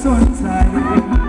存在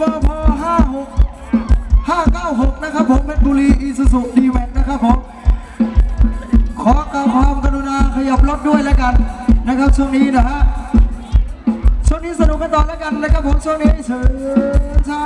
วพห้าหกห้าเก้าหกนะครับผมเพชรบุรีอีสุสุดีแวนนะครับผมขอกระบความกรุณาขยับรถด้วยแล้วกันนะครับช่วงนี้นะฮะช่วงนี้สนุกกันต่อแล้วกันนะครับผมช่วงนี้เชิญชา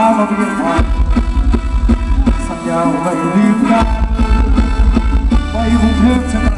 ามาเพียงพอสัญญาไว้ลืมกันไว้คงเทพชน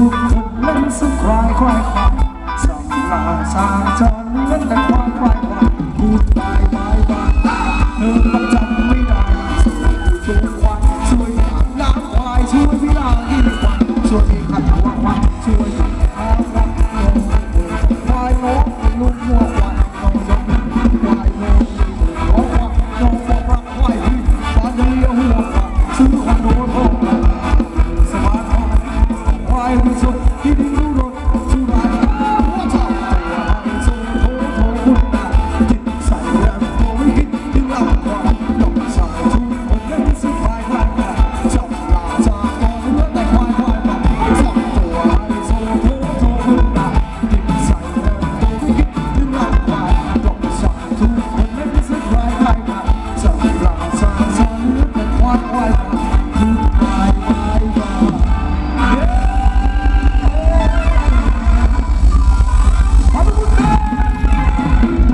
คนเล่นสุขคายควายควายสำลาชาจนเล่นแต่ควายควายควายพูดตายตายตายเธอต้อจำไม่ได้สู้ตัวควายช่วยน้ำควายช่วยพี่ลาที่ควายช่วยพี่หัดควายช่วย